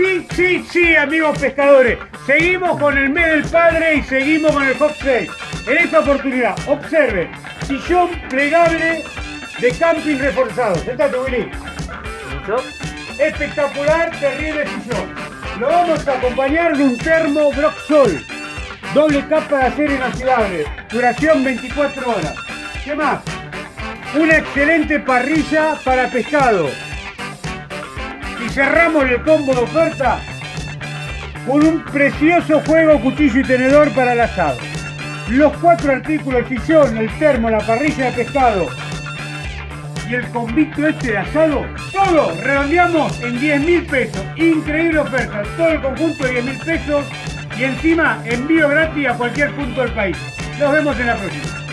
sí, sí, sí, amigos pescadores. Seguimos con el mes del padre y seguimos con el hot sale. En esta oportunidad, observen, sillón plegable de camping reforzado. Sentate, Willy. Espectacular, terrible sillón. Lo vamos a acompañar de un termo Broxol. Doble capa de acero inoxidable. Duración 24 horas. ¿Qué más? Una excelente parrilla para pescado. Y cerramos el combo de oferta con un precioso juego cuchillo y tenedor para el asado. Los cuatro artículos, el sillón, el termo, la parrilla de pescado y el convicto este de asado, todo redondeamos en 10 mil pesos. Increíble oferta, todo el conjunto de 10 mil pesos y encima envío gratis a cualquier punto del país. Nos vemos en la próxima.